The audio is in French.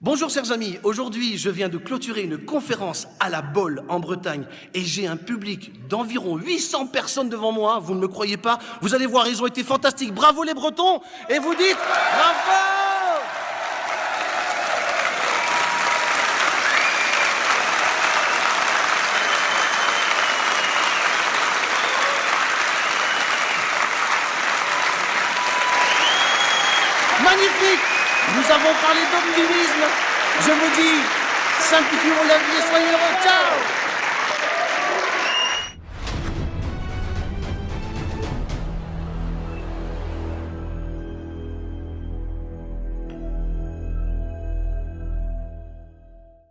Bonjour chers amis, aujourd'hui je viens de clôturer une conférence à la Bolle en Bretagne et j'ai un public d'environ 800 personnes devant moi, vous ne me croyez pas. Vous allez voir, ils ont été fantastiques, bravo les Bretons. Et vous dites bravo Magnifique Nous avons parlé d'optimisme. Je vous dis, simplifions la vie et soyez heureux. Ciao